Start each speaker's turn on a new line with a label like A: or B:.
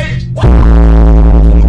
A: Bye.